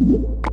you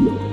you.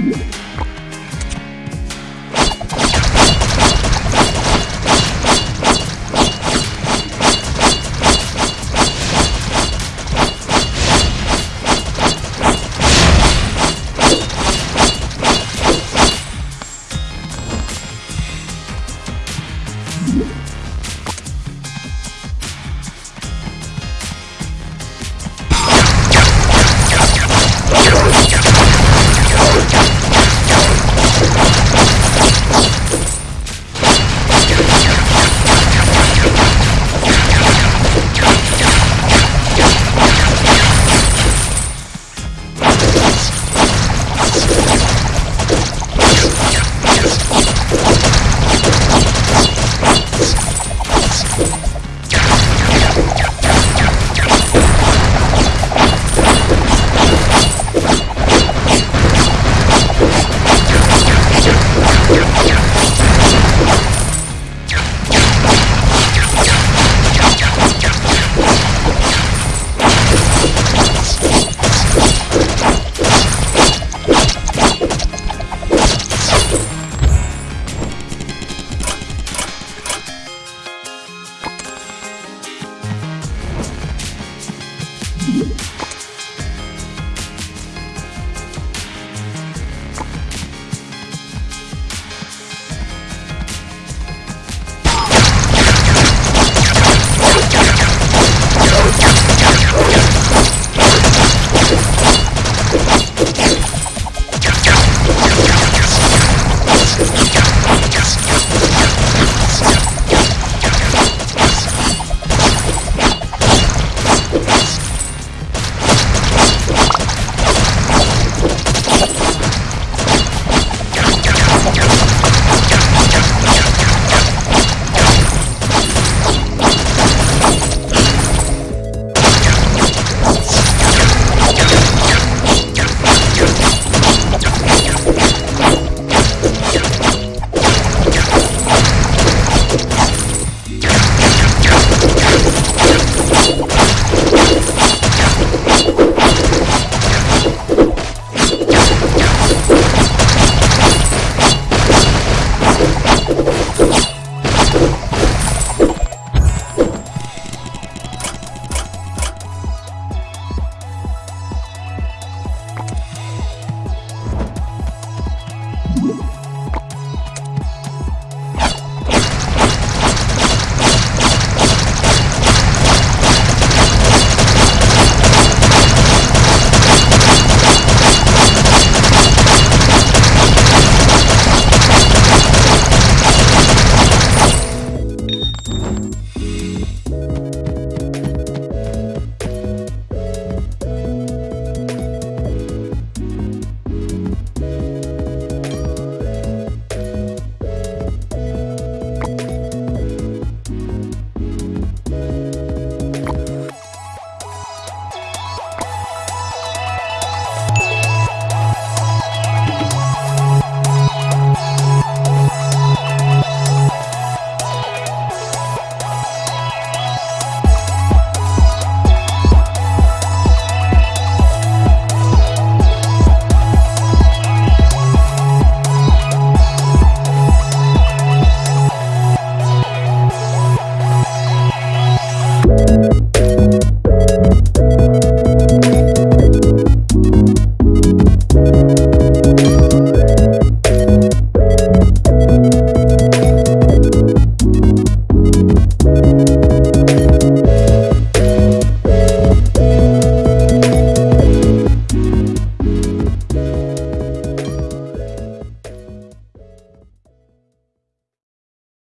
you.